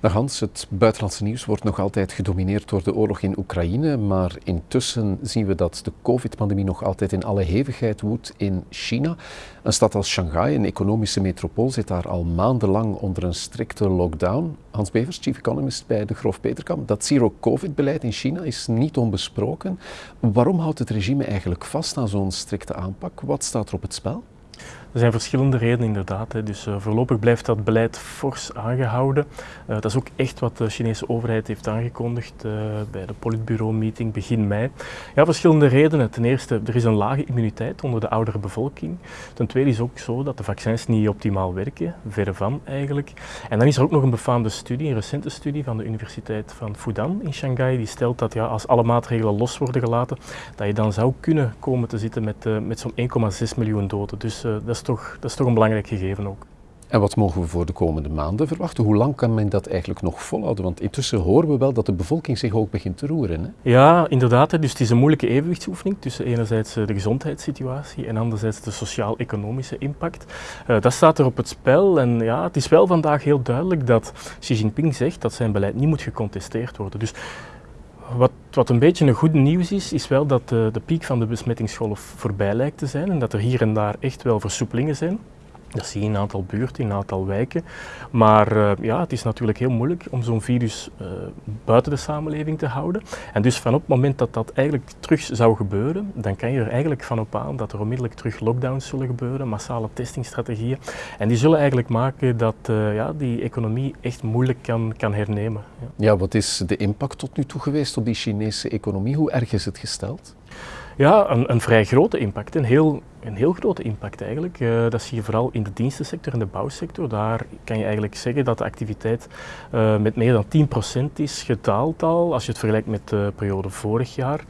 Dag Hans, het buitenlandse nieuws wordt nog altijd gedomineerd door de oorlog in Oekraïne, maar intussen zien we dat de COVID-pandemie nog altijd in alle hevigheid woedt in China. Een stad als Shanghai, een economische metropool, zit daar al maandenlang onder een strikte lockdown. Hans Bevers, chief economist bij de Grof Peterkamp, dat zero-COVID-beleid in China is niet onbesproken. Waarom houdt het regime eigenlijk vast aan zo'n strikte aanpak? Wat staat er op het spel? Er zijn verschillende redenen inderdaad. Dus uh, voorlopig blijft dat beleid fors aangehouden. Uh, dat is ook echt wat de Chinese overheid heeft aangekondigd uh, bij de Politbureau-meeting begin mei. Ja, verschillende redenen. Ten eerste, er is een lage immuniteit onder de oudere bevolking. Ten tweede is ook zo dat de vaccins niet optimaal werken, verre van eigenlijk. En dan is er ook nog een befaamde studie, een recente studie van de Universiteit van Fudan in Shanghai, die stelt dat ja, als alle maatregelen los worden gelaten, dat je dan zou kunnen komen te zitten met, met zo'n 1,6 miljoen doden. Dus dat is toch, dat is toch een belangrijk gegeven ook. En wat mogen we voor de komende maanden verwachten? Hoe lang kan men dat eigenlijk nog volhouden? Want intussen horen we wel dat de bevolking zich ook begint te roeren. Hè? Ja, inderdaad. Dus het is een moeilijke evenwichtsoefening tussen enerzijds eh, de gezondheidssituatie en anderzijds de sociaal-economische impact. Uh, dat staat er op het spel. En ja, het is wel vandaag heel duidelijk dat Xi Jinping zegt dat zijn beleid niet moet gecontesteerd worden. Dus wat, wat, een beetje een goed nieuws is, is wel dat de, de piek van de besmettingsgolf voorbij lijkt te zijn en dat er hier en daar echt wel versoepelingen zijn. Dat zie je in een aantal buurten, in een aantal wijken. Maar uh, ja, het is natuurlijk heel moeilijk om zo'n virus uh, buiten de samenleving te houden. En dus van op het moment dat dat eigenlijk terug zou gebeuren, dan kan je er eigenlijk van op aan dat er onmiddellijk terug lockdowns zullen gebeuren, massale testingstrategieën. En die zullen eigenlijk maken dat uh, ja, die economie echt moeilijk kan, kan hernemen. Ja. ja, wat is de impact tot nu toe geweest op die Chinese economie? Hoe erg is het gesteld? Ja, een, een, vrij grote impact. Een heel, een heel grote impact eigenlijk. Uh, dat zie je vooral in de dienstensector en de bouwsector. Daar kan je eigenlijk zeggen dat de activiteit uh, met meer dan 10% is gedaald al, als je het vergelijkt met de periode vorig jaar.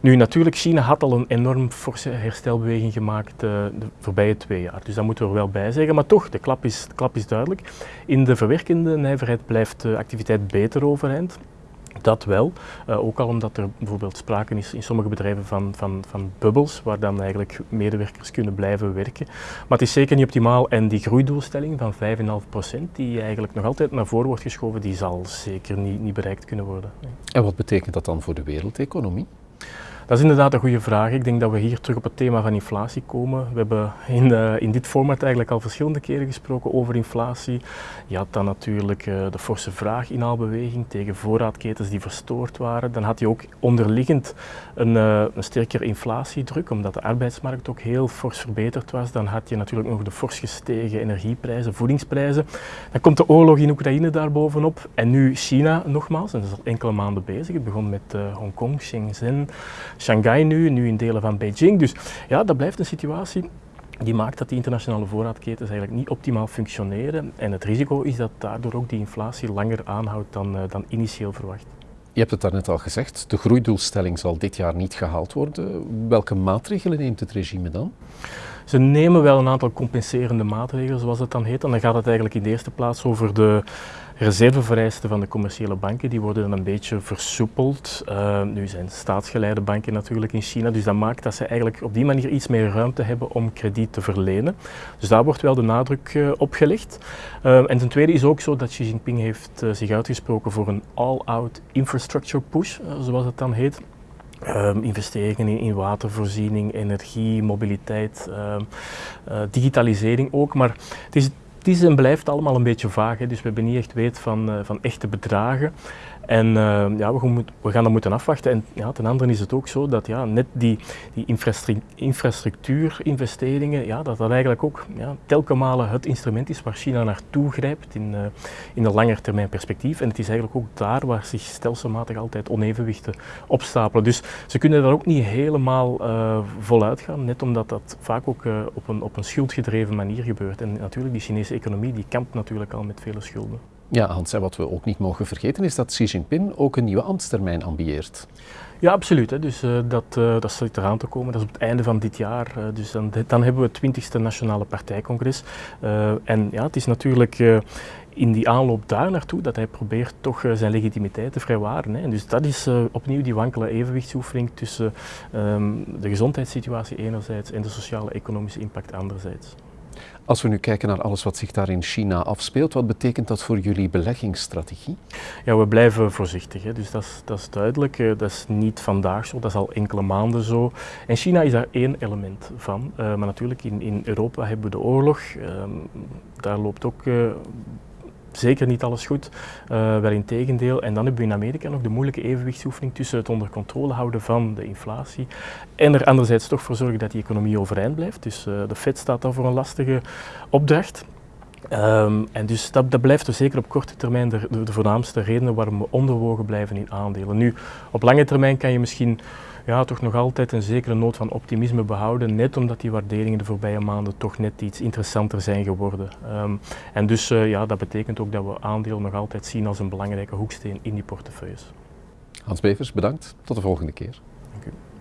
Nu natuurlijk, China had al een enorm forse herstelbeweging gemaakt uh, de voorbije twee jaar. Dus dat moeten we er wel bij zeggen. Maar toch, de klap is, de klap is duidelijk. In de verwerkende nijverheid blijft de activiteit beter overeind. Dat wel, uh, ook al omdat er bijvoorbeeld sprake is in sommige bedrijven van, van, van bubbels, waar dan eigenlijk medewerkers kunnen blijven werken. Maar het is zeker niet optimaal en die groeidoelstelling van 5,5% die eigenlijk nog altijd naar voren wordt geschoven, die zal zeker niet, niet bereikt kunnen worden. En wat betekent dat dan voor de wereldeconomie? Dat is inderdaad een goede vraag. Ik denk dat we hier terug op het thema van inflatie komen. We hebben in, uh, in dit format eigenlijk al verschillende keren gesproken over inflatie. Je had dan natuurlijk uh, de forse vraaginhaalbeweging tegen voorraadketens die verstoord waren. Dan had je ook onderliggend een, uh, een sterkere inflatiedruk, omdat de arbeidsmarkt ook heel fors verbeterd was. Dan had je natuurlijk nog de fors gestegen energieprijzen, voedingsprijzen. Dan komt de oorlog in Oekraïne daarbovenop. En nu China nogmaals, en dat is al enkele maanden bezig. Het begon met Hongkong, Shenzhen. Shanghai nu, nu in delen van Beijing. Dus ja, dat blijft een situatie die maakt dat die internationale voorraadketens eigenlijk niet optimaal functioneren. En het risico is dat daardoor ook die inflatie langer aanhoudt dan, uh, dan initieel verwacht. Je hebt het daarnet al gezegd, de groeidoelstelling zal dit jaar niet gehaald worden. Welke maatregelen neemt het regime dan? Ze nemen wel een aantal compenserende maatregelen, zoals het dan heet. En dan gaat het eigenlijk in de eerste plaats over de reservevereisten van de commerciële banken. Die worden een beetje versoepeld. Uh, nu zijn staatsgeleide banken natuurlijk in China, dus dat maakt dat ze eigenlijk op die manier iets meer ruimte hebben om krediet te verlenen. Dus daar wordt wel de nadruk uh, op gelegd. Uh, en ten tweede is ook zo dat Xi Jinping heeft zich uitgesproken voor een all-out infrastructure push, zoals het dan heet. Um, investeringen in, in, watervoorziening, energie, mobiliteit, uh, digitalisering ook. Maar het is, het is en blijft allemaal een beetje vaag, hè, dus we hebben niet echt weet van, uh, van echte bedragen. En uh, ja, we, we, gaan dat moeten afwachten. En ja, ten andere is het ook zo dat ja, net die, die infrastructuurinvesteringen, ja, dat dat eigenlijk ook ja, het instrument is waar China naartoe grijpt in, uh, in een langer termijn perspectief. En het is eigenlijk ook daar waar zich stelselmatig altijd onevenwichten opstapelen. Dus ze kunnen daar ook niet helemaal uh, voluit gaan, net omdat dat vaak ook op, een, op een schuldgedreven manier gebeurt. En natuurlijk, die Chinese economie die kampt natuurlijk al met vele schulden. Ja, Hans, en wat we ook niet mogen vergeten is dat Xi Jinping ook een nieuwe ambtstermijn ambieert. Ja, absoluut. Hè. Dus uh, dat, uh, dat zit eraan te komen. Dat is op het einde van dit jaar. Uh, dus dan, dan hebben we het 20e Nationale Partijcongres. en ja, het is natuurlijk in die aanloop daar naartoe dat hij probeert toch zijn legitimiteit te vrijwaren. Hè. Dus dat is opnieuw die wankele evenwichtsoefening tussen um, de gezondheidssituatie enerzijds en de sociale economische impact anderzijds. Als we nu kijken naar alles wat zich daar in China afspeelt, wat betekent dat voor jullie beleggingsstrategie? Ja, we blijven voorzichtig. Hè. Dus dat is, dat is duidelijk. Eh, dat is niet vandaag zo, dat is al enkele maanden zo. En China is daar één element van. Uh, maar natuurlijk, in, in Europa hebben we de oorlog. Uh, daar loopt ook uh, zeker niet alles goed, uh, wel in tegendeel. En dan hebben we in Amerika nog de moeilijke evenwichtsoefening tussen het onder controle houden van de inflatie en er anderzijds toch voor zorgen dat die economie overeind blijft. Dus uh, de Fed staat daar voor een lastige opdracht. Um, en dus dat, dat, blijft dus zeker op korte termijn de, de, de voornaamste redenen waarom we onderwogen blijven in aandelen. Nu, op lange termijn kan je misschien ja, toch nog altijd een zekere noot van optimisme behouden, net omdat die waarderingen de voorbije maanden toch net iets interessanter zijn geworden. Um, en dus uh, ja, dat betekent ook dat we aandelen nog altijd zien als een belangrijke hoeksteen in die portefeuilles. Hans Bevers, bedankt. Tot de volgende keer. Dank u.